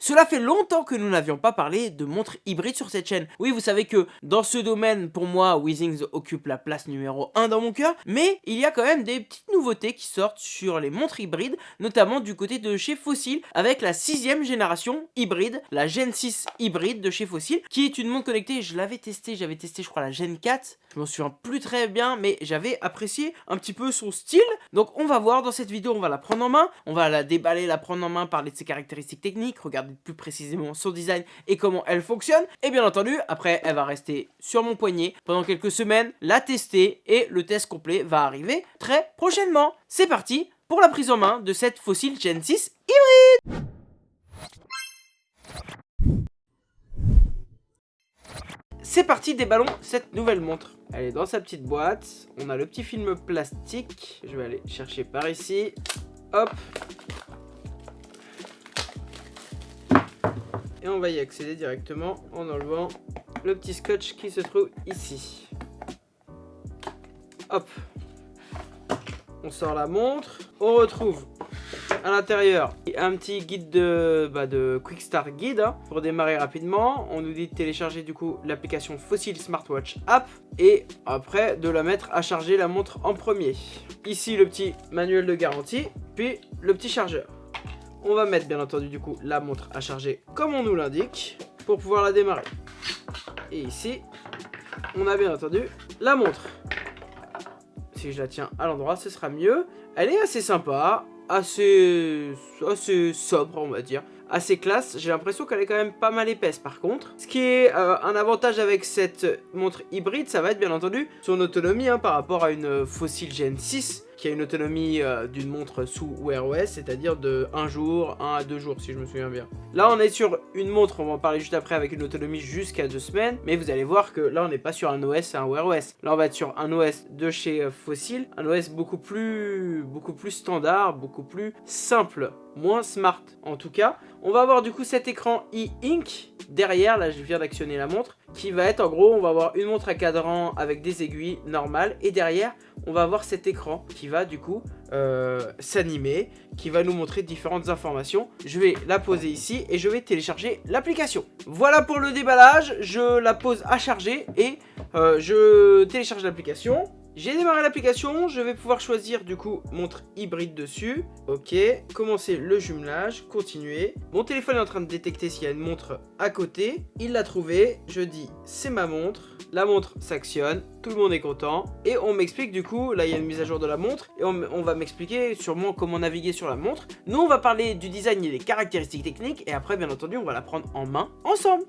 Cela fait longtemps que nous n'avions pas parlé de montres hybrides sur cette chaîne. Oui, vous savez que dans ce domaine, pour moi, Weezings occupe la place numéro 1 dans mon cœur, mais il y a quand même des petites nouveautés qui sortent sur les montres hybrides, notamment du côté de chez Fossil, avec la sixième génération hybride, la Gen 6 hybride de chez Fossil, qui est une montre connectée, je l'avais testé, j'avais testé je crois la Gen 4, je m'en souviens plus très bien, mais j'avais apprécié un petit peu son style, donc on va voir dans cette vidéo, on va la prendre en main, on va la déballer, la prendre en main, parler de ses caractéristiques techniques, regarder plus précisément son design et comment elle fonctionne. Et bien entendu, après, elle va rester sur mon poignet pendant quelques semaines, la tester et le test complet va arriver très prochainement. C'est parti pour la prise en main de cette fossile Gen 6 hybride C'est parti, déballons cette nouvelle montre. Elle est dans sa petite boîte. On a le petit film plastique. Je vais aller chercher par ici. Hop. Et on va y accéder directement en enlevant le petit scotch qui se trouve ici. Hop. On sort la montre. On retrouve à l'intérieur un petit guide de, bah, Quick Start Guide hein, pour démarrer rapidement. On nous dit de télécharger du coup l'application Fossil Smartwatch App et après de la mettre à charger la montre en premier. Ici le petit manuel de garantie, puis le petit chargeur. On va mettre bien entendu du coup la montre à charger comme on nous l'indique pour pouvoir la démarrer. Et ici, on a bien entendu la montre. Si je la tiens à l'endroit, ce sera mieux. Elle est assez sympa, assez, assez sobre, on va dire assez classe. J'ai l'impression qu'elle est quand même pas mal épaisse par contre. Ce qui est euh, un avantage avec cette montre hybride, ça va être bien entendu son autonomie hein, par rapport à une Fossil Gen 6 qui a une autonomie euh, d'une montre sous Wear OS, c'est-à-dire de 1 jour, 1 à 2 jours si je me souviens bien. Là on est sur une montre, on va en parler juste après, avec une autonomie jusqu'à 2 semaines, mais vous allez voir que là on n'est pas sur un OS et un Wear OS. Là on va être sur un OS de chez euh, Fossil, un OS beaucoup plus, beaucoup plus standard, beaucoup plus simple moins smart en tout cas. On va avoir du coup cet écran e-ink derrière, là je viens d'actionner la montre, qui va être en gros, on va avoir une montre à cadran avec des aiguilles normales et derrière on va avoir cet écran qui va du coup euh, s'animer, qui va nous montrer différentes informations. Je vais la poser ici et je vais télécharger l'application. Voilà pour le déballage, je la pose à charger et euh, je télécharge l'application. J'ai démarré l'application, je vais pouvoir choisir du coup montre hybride dessus. Ok, commencer le jumelage, continuer. Mon téléphone est en train de détecter s'il y a une montre à côté. Il l'a trouvé, je dis c'est ma montre. La montre s'actionne, tout le monde est content. Et on m'explique du coup, là il y a une mise à jour de la montre. Et on, on va m'expliquer sûrement comment naviguer sur la montre. Nous on va parler du design et des caractéristiques techniques. Et après bien entendu on va la prendre en main ensemble.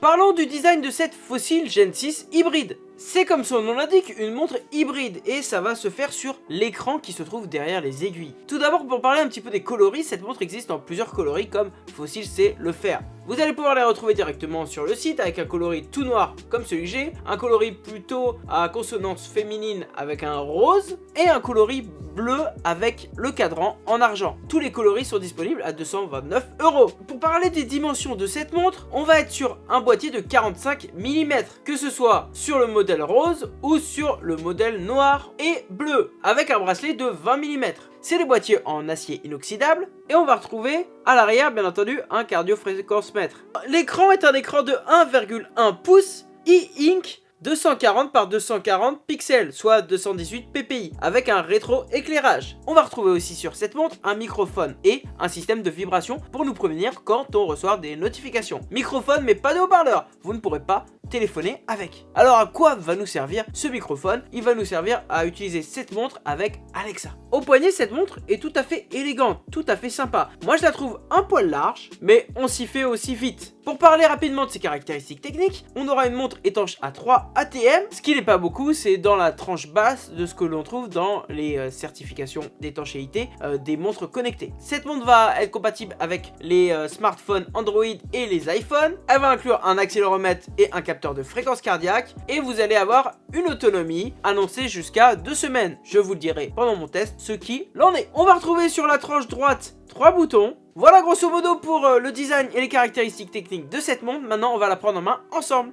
Parlons du design de cette fossile Gen 6 hybride. C'est comme son nom l'indique, une montre hybride et ça va se faire sur l'écran qui se trouve derrière les aiguilles. Tout d'abord pour parler un petit peu des coloris, cette montre existe en plusieurs coloris comme Fossil c'est le fer. Vous allez pouvoir les retrouver directement sur le site avec un coloris tout noir comme celui que j'ai, un coloris plutôt à consonance féminine avec un rose et un coloris bleu avec le cadran en argent. Tous les coloris sont disponibles à 229 euros. Pour parler des dimensions de cette montre, on va être sur un boîtier de 45 mm, que ce soit sur le modèle rose ou sur le modèle noir et bleu, avec un bracelet de 20 mm. C'est des boîtiers en acier inoxydable et on va retrouver à l'arrière bien entendu un cardio-fréquence-mètre. L'écran est un écran de 1,1 pouces e-ink 240 par 240 pixels, soit 218 ppi, avec un rétro-éclairage. On va retrouver aussi sur cette montre un microphone et un système de vibration pour nous prévenir quand on reçoit des notifications. Microphone mais pas de haut-parleur, vous ne pourrez pas téléphoner avec. Alors à quoi va nous servir ce microphone? Il va nous servir à utiliser cette montre avec Alexa. Au poignet, cette montre est tout à fait élégante, tout à fait sympa. Moi je la trouve un poil large, mais on s'y fait aussi vite. Pour parler rapidement de ses caractéristiques techniques, on aura une montre étanche à 3 ATM, ce qui n'est pas beaucoup, c'est dans la tranche basse de ce que l'on trouve dans les euh, certifications d'étanchéité euh, des montres connectées. Cette montre va être compatible avec les euh, smartphones Android et les iPhones. Elle va inclure un accéléromètre et un capteur de fréquence cardiaque et vous allez avoir une autonomie annoncée jusqu'à deux semaines. Je vous le dirai pendant mon test ce qui l'en est. On va retrouver sur la tranche droite trois boutons. Voilà grosso modo pour le design et les caractéristiques techniques de cette montre. Maintenant on va la prendre en main ensemble.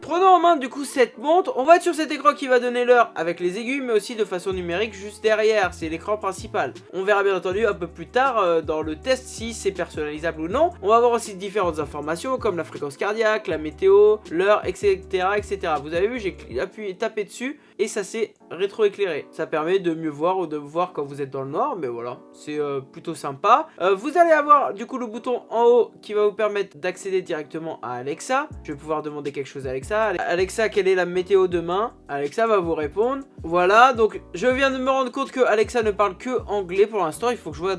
Prenons en main du coup cette montre, on va être sur cet écran qui va donner l'heure avec les aiguilles mais aussi de façon numérique juste derrière, c'est l'écran principal. On verra bien entendu un peu plus tard euh, dans le test si c'est personnalisable ou non. On va avoir aussi différentes informations comme la fréquence cardiaque, la météo, l'heure, etc., etc. Vous avez vu, j'ai appuyé, tapé dessus et ça s'est rétroéclairé. Ça permet de mieux voir ou de voir quand vous êtes dans le noir, mais voilà, c'est euh, plutôt sympa. Euh, vous allez avoir du coup le bouton en haut qui va vous permettre d'accéder directement à Alexa. Je vais pouvoir demander quelque chose à Alexa. Alexa, quelle est la météo demain? Alexa va vous répondre. Voilà, donc je viens de me rendre compte que Alexa ne parle que anglais pour l'instant. Il faut que je vois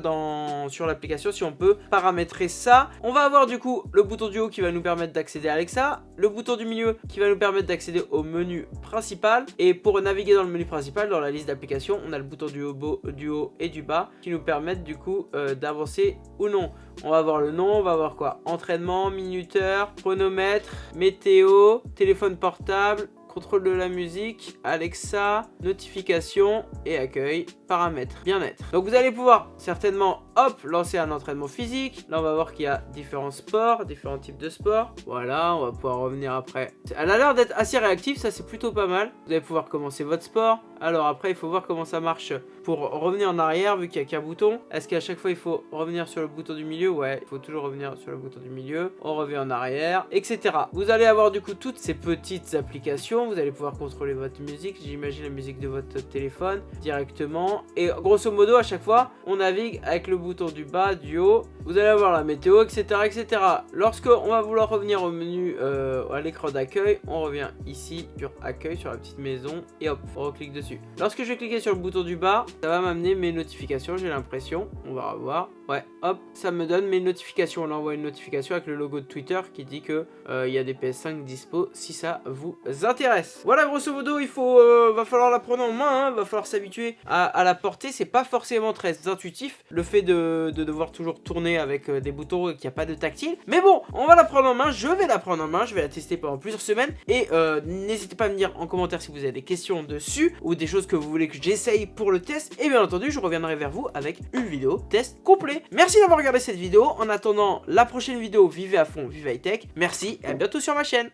sur l'application si on peut paramétrer ça. On va avoir du coup le bouton du haut qui va nous permettre d'accéder à Alexa. Le bouton du milieu qui va nous permettre d'accéder au menu principal. Et pour naviguer dans le menu principal, dans la liste d'applications, on a le bouton du haut, du haut et du bas qui nous permettent du coup euh, d'avancer ou non. On va voir le nom, on va voir quoi? Entraînement, minuteur, chronomètre, météo, téléphone portable, contrôle de la musique, Alexa, notification et accueil, paramètres, bien-être. Donc vous allez pouvoir certainement, hop, lancer un entraînement physique. Là, on va voir qu'il y a différents sports, différents types de sports. Voilà, on va pouvoir revenir après. Elle a l'air d'être assez réactive, ça c'est plutôt pas mal. Vous allez pouvoir commencer votre sport. Alors après, il faut voir comment ça marche pour revenir en arrière, vu qu'il n'y a qu'un bouton. Est-ce qu'à chaque fois, il faut revenir sur le bouton du milieu? Ouais, il faut toujours revenir sur le bouton du milieu. On revient en arrière, etc. Vous allez avoir du coup toutes ces petites applications. Vous allez pouvoir contrôler votre musique. J'imagine la musique de votre téléphone directement. Et grosso modo, à chaque fois, on navigue avec le bouton du bas, du haut. Vous allez avoir la météo, etc. etc. Lorsque on va vouloir revenir au menu, euh, à l'écran d'accueil, on revient ici sur accueil, sur la petite maison. Et hop, on reclique dessus. Lorsque je vais cliquer sur le bouton du bas, ça va m'amener mes notifications, j'ai l'impression. On va revoir. Ouais, hop, ça me donne mes notifications. On envoie une notification avec le logo de Twitter qui dit que euh, il y a des PS5 dispo si ça vous intéresse. Voilà, grosso modo, il faut, euh, va falloir la prendre en main, hein. va falloir s'habituer à, la porter. C'est pas forcément très intuitif, le fait de, devoir toujours tourner avec euh, des boutons et qu'il n'y a pas de tactile. Mais bon, on va la prendre en main, je vais la prendre en main, je vais la tester pendant plusieurs semaines. Et n'hésitez pas à me dire en commentaire si vous avez des questions dessus ou des choses que vous voulez que j'essaye pour le test. Et bien entendu, je reviendrai vers vous avec une vidéo test complet. Merci d'avoir regardé cette vidéo. En attendant la prochaine vidéo, vivez à fond, vive high tech. Merci et à bientôt sur ma chaîne.